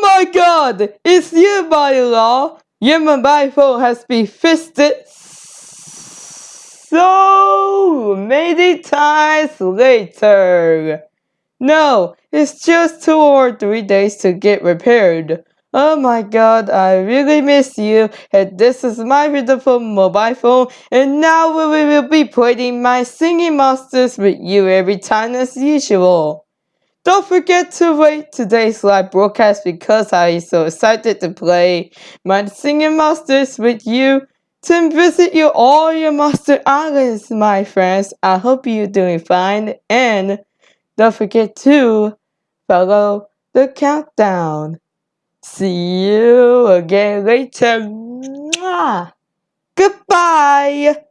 Oh my god! It's you, by law! Your mobile phone has been fisted so many times later. No, it's just two or three days to get repaired. Oh my god, I really miss you, and this is my beautiful mobile phone, and now we will be playing my singing monsters with you every time as usual. Don't forget to rate today's live broadcast because I am so excited to play my singing monsters with you. To visit you all your Master islands, my friends. I hope you're doing fine, and don't forget to follow the countdown. See you again later. Mwah. Goodbye.